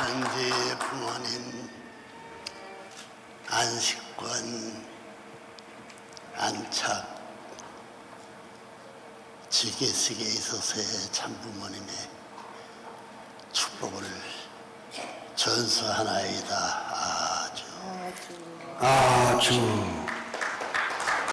천지 부모님 안식권 안착 지게식에 있어서의 참부모님의 축복을 전수하나이다. 아주. 아주.